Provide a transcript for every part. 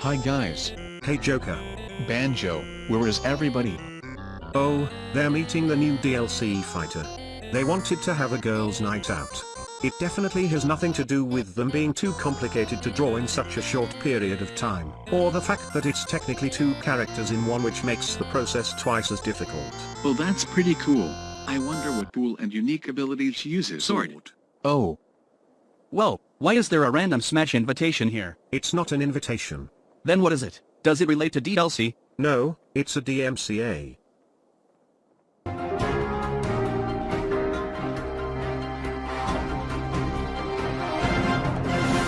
Hi guys. Hey Joker. Banjo, where is everybody? Oh, they're meeting the new DLC fighter. They wanted to have a girls' night out. It definitely has nothing to do with them being too complicated to draw in such a short period of time, or the fact that it's technically two characters in one which makes the process twice as difficult. Well that's pretty cool. I wonder what cool and unique abilities she uses. Sword. Oh. Well, why is there a random Smash invitation here? It's not an invitation. Then what is it? Does it relate to DLC? No, it's a DMCA.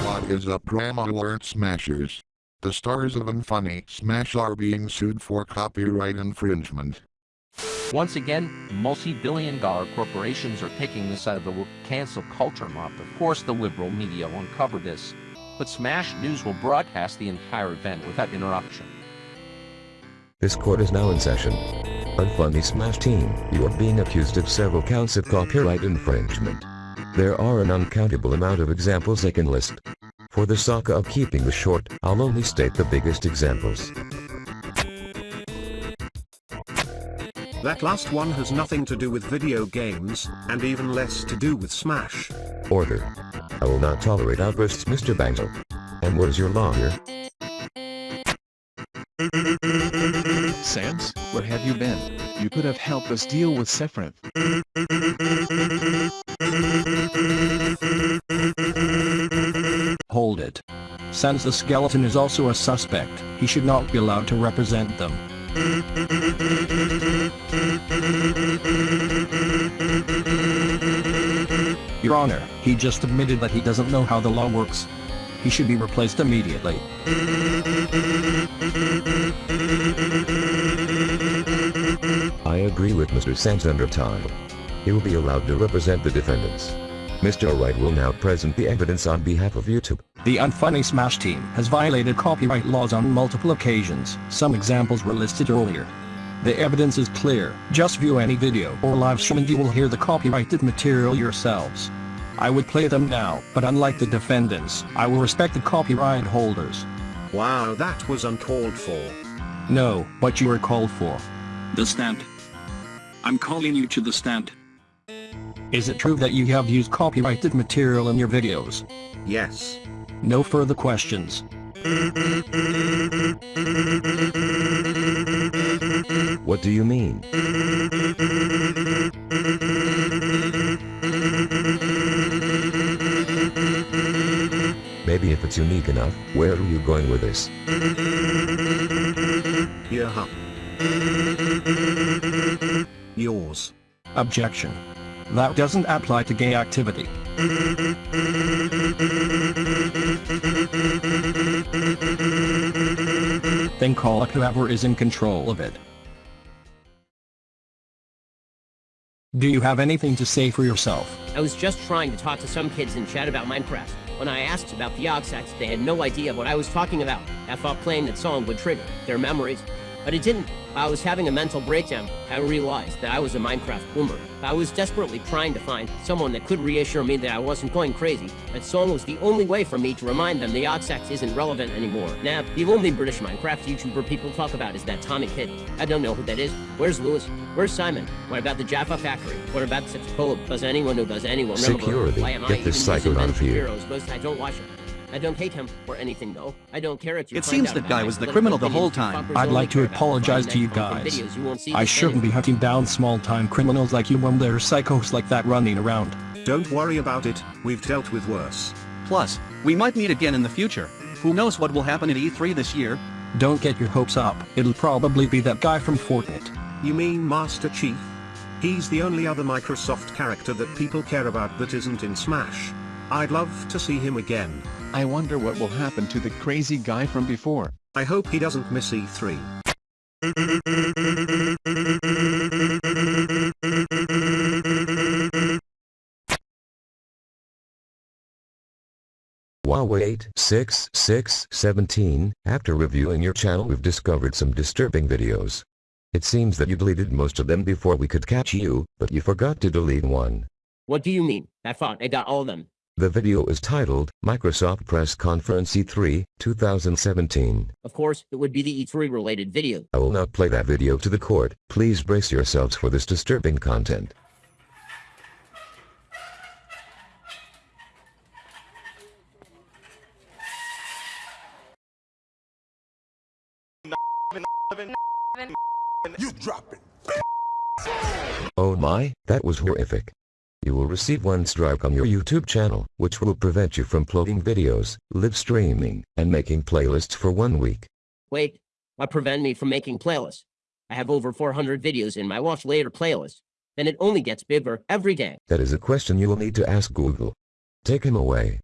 What is up Grandma Alert Smashers? The stars of Unfunny Smash are being sued for copyright infringement. Once again, multi-billion dollar corporations are taking this out of the cancel culture mob. Of course the liberal media won't cover this, but Smash News will broadcast the entire event without interruption. This court is now in session. Unfunny Smash Team, you are being accused of several counts of copyright infringement. There are an uncountable amount of examples I can list. For the sake of keeping this short, I'll only state the biggest examples. That last one has nothing to do with video games, and even less to do with Smash. Order. I will not tolerate outbursts Mr. Banjo. And what is your law here? Sans, where have you been? You could have helped us deal with Sephiroth. Hold it. Sans the skeleton is also a suspect, he should not be allowed to represent them. Your Honor, he just admitted that he doesn't know how the law works. He should be replaced immediately. I agree with Mr. Sans Undertale. He will be allowed to represent the defendants. Mr. Wright will now present the evidence on behalf of YouTube. The Unfunny Smash team has violated copyright laws on multiple occasions. Some examples were listed earlier. The evidence is clear. Just view any video or live stream and you will hear the copyrighted material yourselves. I would play them now, but unlike the defendants, I will respect the copyright holders. Wow that was uncalled for. No, but you are called for. The stand. I'm calling you to the stand. Is it true that you have used copyrighted material in your videos? Yes. No further questions. What do you mean? Maybe if it's unique enough, where are you going with this? Yeah. Yours. Objection. That doesn't apply to gay activity. Then call up whoever is in control of it. Do you have anything to say for yourself? I was just trying to talk to some kids in chat about Minecraft. When I asked about the Yogscast, they had no idea what I was talking about. I thought playing that song would trigger their memories, but it didn't. I was having a mental breakdown. I realized that I was a Minecraft boomer. I was desperately trying to find someone that could reassure me that I wasn't going crazy. That song was the only way for me to remind them the Yogscast isn't relevant anymore. Now, the only British Minecraft YouTuber people talk about is that TommyInnit. I don't know who that is. Where's Lewis? Where's Simon? What about the Jaffa Factory? What about Sipscola? Does anyone who Does anyone remember? Security. Why am Get I this psycho out of here. Heroes? Most I don't watch it. I don't hate him or anything though. I don't care if you It seems that guy was the criminal the whole time. I'd like to apologize to you guys. videos you won't see I shouldn't be hunting down small-time criminals like you when there are psychos like that running around. Don't worry about it, we've dealt with worse. Plus, we might meet again in the future. Who knows what will happen at E3 this year? Don't get your hopes up. It'll probably be that guy from Fortnite. You mean Master Chief? He's the only other Microsoft character that people care about that isn't in Smash. I'd love to see him again. I wonder what will happen to the crazy guy from before. I hope he doesn't miss E E3. Huawei 86617, after reviewing your channel we've discovered some disturbing videos. It seems that you deleted most of them before we could catch you, but you forgot to delete one. What do you mean? I thought I got all of them. The video is titled, Microsoft Press Conference E3, 2017. Of course, it would be the E3 related video. I will not play that video to the court. Please brace yourselves for this disturbing content. Oh my, that was horrific. You will receive one strike on your YouTube channel, which will prevent you from uploading videos, live streaming, and making playlists for one week. Wait, what prevent me from making playlists? I have over 400 videos in my watch later playlist. Then it only gets bigger every day. That is a question you will need to ask Google. Take him away.